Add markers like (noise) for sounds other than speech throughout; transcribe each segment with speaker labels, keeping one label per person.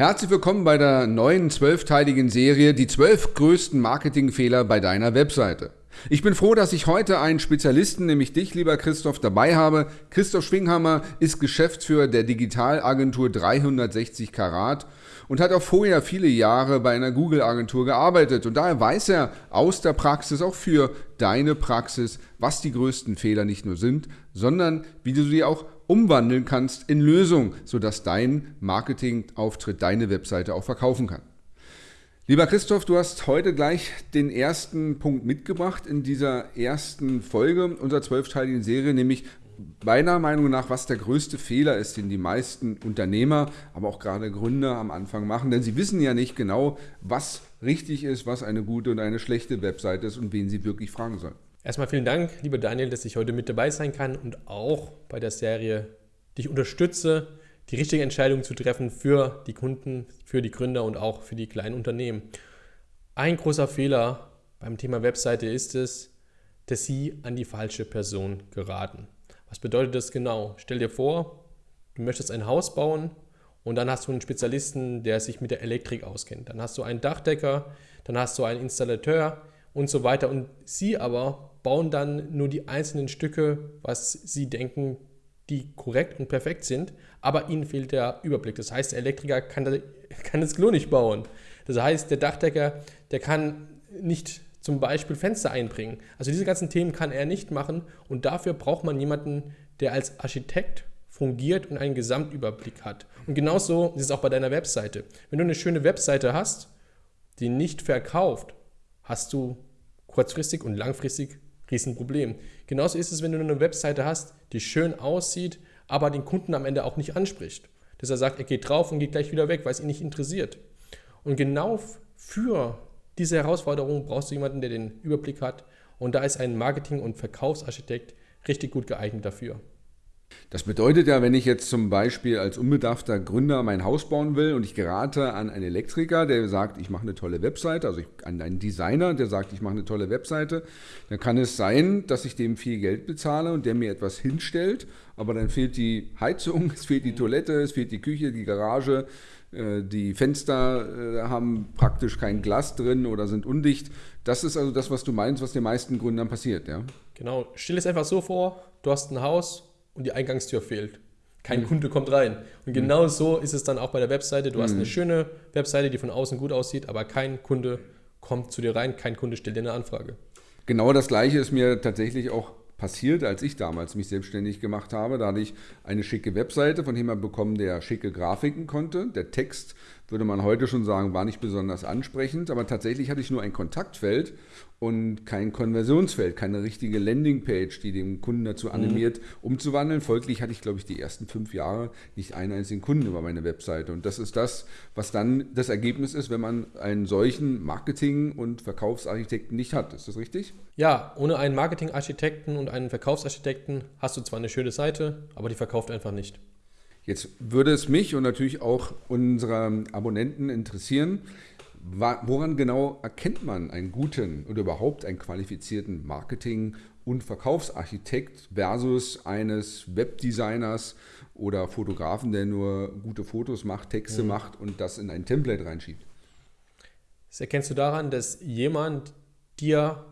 Speaker 1: Herzlich willkommen bei der neuen zwölfteiligen Serie Die zwölf größten Marketingfehler bei deiner Webseite. Ich bin froh, dass ich heute einen Spezialisten, nämlich dich, lieber Christoph, dabei habe. Christoph Schwinghammer ist Geschäftsführer der Digitalagentur 360 Karat und hat auch vorher viele Jahre bei einer Google-Agentur gearbeitet. Und daher weiß er aus der Praxis, auch für deine Praxis, was die größten Fehler nicht nur sind, sondern wie du sie auch umwandeln kannst in Lösung, sodass dein Marketingauftritt, deine Webseite auch verkaufen kann. Lieber Christoph, du hast heute gleich den ersten Punkt mitgebracht in dieser ersten Folge unserer zwölfteiligen Serie, nämlich meiner Meinung nach, was der größte Fehler ist, den die meisten Unternehmer, aber auch gerade Gründer am Anfang machen. Denn sie wissen ja nicht genau, was richtig ist, was eine gute und eine schlechte Webseite ist und wen sie wirklich fragen sollen.
Speaker 2: Erstmal vielen Dank, lieber Daniel, dass ich heute mit dabei sein kann und auch bei der Serie dich unterstütze, die richtige Entscheidung zu treffen für die Kunden, für die Gründer und auch für die kleinen Unternehmen. Ein großer Fehler beim Thema Webseite ist es, dass sie an die falsche Person geraten. Was bedeutet das genau? Stell dir vor, du möchtest ein Haus bauen und dann hast du einen Spezialisten, der sich mit der Elektrik auskennt. Dann hast du einen Dachdecker, dann hast du einen Installateur und so weiter. Und sie aber bauen dann nur die einzelnen Stücke, was sie denken, die korrekt und perfekt sind, aber ihnen fehlt der Überblick. Das heißt, der Elektriker kann, (laughs) kann das Klo nicht bauen. Das heißt, der Dachdecker, der kann nicht zum Beispiel Fenster einbringen. Also diese ganzen Themen kann er nicht machen und dafür braucht man jemanden, der als Architekt fungiert und einen Gesamtüberblick hat. Und genauso ist es auch bei deiner Webseite. Wenn du eine schöne Webseite hast, die nicht verkauft, hast du kurzfristig und langfristig Riesenproblem. Genauso ist es, wenn du eine Webseite hast, die schön aussieht, aber den Kunden am Ende auch nicht anspricht. Dass er sagt, er geht drauf und geht gleich wieder weg, weil es ihn nicht interessiert. Und genau für diese Herausforderung brauchst du jemanden, der den Überblick hat. Und da ist ein Marketing- und Verkaufsarchitekt richtig gut geeignet dafür.
Speaker 1: Das bedeutet ja, wenn ich jetzt zum Beispiel als unbedarfter Gründer mein Haus bauen will und ich gerate an einen Elektriker, der sagt, ich mache eine tolle Webseite, also ich, an einen Designer, der sagt, ich mache eine tolle Webseite, dann kann es sein, dass ich dem viel Geld bezahle und der mir etwas hinstellt, aber dann fehlt die Heizung, (laughs) es fehlt die Toilette, es fehlt die Küche, die Garage, äh, die Fenster äh, haben praktisch kein Glas drin oder sind undicht. Das ist also das, was du meinst, was den meisten Gründern passiert, ja?
Speaker 2: Genau. Stell es einfach so vor, du hast ein Haus, und die Eingangstür fehlt. Kein mhm. Kunde kommt rein. Und genau mhm. so ist es dann auch bei der Webseite. Du mhm. hast eine schöne Webseite, die von außen gut aussieht, aber kein Kunde kommt zu dir rein, kein Kunde stellt dir eine Anfrage.
Speaker 1: Genau das gleiche ist mir tatsächlich auch passiert, als ich damals mich selbstständig gemacht habe. Da hatte ich eine schicke Webseite von jemandem bekommen, der schicke Grafiken konnte. Der Text, würde man heute schon sagen, war nicht besonders ansprechend, aber tatsächlich hatte ich nur ein Kontaktfeld und kein Konversionsfeld, keine richtige Landingpage, die den Kunden dazu mhm. animiert, mhm. umzuwandeln. Folglich hatte ich, glaube ich, die ersten fünf Jahre nicht einen einzigen Kunden über meine Webseite. Und das ist das, was dann das Ergebnis ist, wenn man einen solchen Marketing- und Verkaufsarchitekten nicht hat. Ist das richtig?
Speaker 2: Ja, ohne einen Marketingarchitekten und einen Verkaufsarchitekten hast du zwar eine schöne Seite, aber die verkauft einfach nicht.
Speaker 1: Jetzt würde es mich und natürlich auch unsere Abonnenten interessieren, Woran genau erkennt man einen guten oder überhaupt einen qualifizierten Marketing- und Verkaufsarchitekt versus eines Webdesigners oder Fotografen, der nur gute Fotos macht, Texte mhm. macht und das in ein Template reinschiebt?
Speaker 2: Das erkennst du daran, dass jemand dir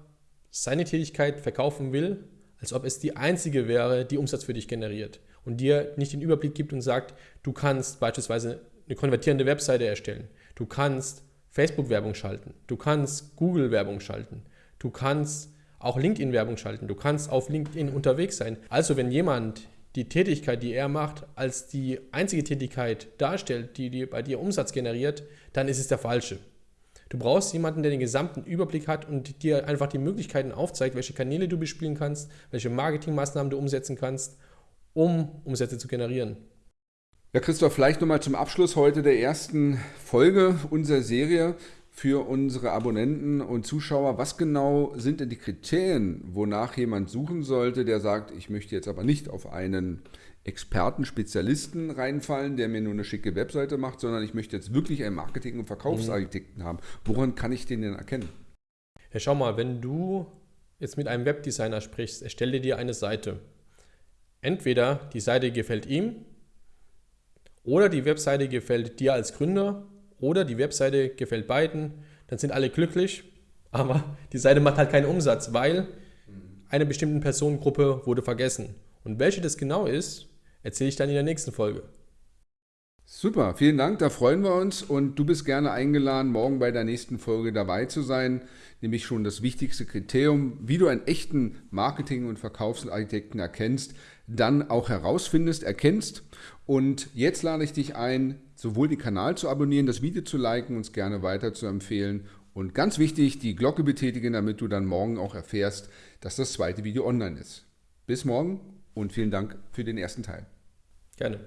Speaker 2: seine Tätigkeit verkaufen will, als ob es die einzige wäre, die Umsatz für dich generiert und dir nicht den Überblick gibt und sagt, du kannst beispielsweise eine konvertierende Webseite erstellen, du kannst Facebook-Werbung schalten, du kannst Google-Werbung schalten, du kannst auch LinkedIn-Werbung schalten, du kannst auf LinkedIn unterwegs sein. Also wenn jemand die Tätigkeit, die er macht, als die einzige Tätigkeit darstellt, die bei dir Umsatz generiert, dann ist es der falsche. Du brauchst jemanden, der den gesamten Überblick hat und dir einfach die Möglichkeiten aufzeigt, welche Kanäle du bespielen kannst, welche Marketingmaßnahmen du umsetzen kannst, um Umsätze zu generieren.
Speaker 1: Ja, Christoph, vielleicht nochmal zum Abschluss heute der ersten Folge unserer Serie für unsere Abonnenten und Zuschauer. Was genau sind denn die Kriterien, wonach jemand suchen sollte, der sagt, ich möchte jetzt aber nicht auf einen Experten, Spezialisten reinfallen, der mir nur eine schicke Webseite macht, sondern ich möchte jetzt wirklich einen Marketing- und Verkaufsarchitekten mhm. haben. Woran kann ich den denn erkennen?
Speaker 2: Ja, schau mal, wenn du jetzt mit einem Webdesigner sprichst, erstelle dir eine Seite. Entweder die Seite gefällt ihm oder die Webseite gefällt dir als Gründer oder die Webseite gefällt beiden, dann sind alle glücklich, aber die Seite macht halt keinen Umsatz, weil eine bestimmte Personengruppe wurde vergessen. Und welche das genau ist, erzähle ich dann in der nächsten Folge.
Speaker 1: Super, vielen Dank, da freuen wir uns. Und du bist gerne eingeladen, morgen bei der nächsten Folge dabei zu sein, nämlich schon das wichtigste Kriterium, wie du einen echten Marketing- und Verkaufsarchitekten erkennst, dann auch herausfindest, erkennst. Und jetzt lade ich dich ein, sowohl den Kanal zu abonnieren, das Video zu liken, uns gerne weiter zu empfehlen und ganz wichtig, die Glocke betätigen, damit du dann morgen auch erfährst, dass das zweite Video online ist. Bis morgen und vielen Dank für den ersten Teil.
Speaker 2: Gerne.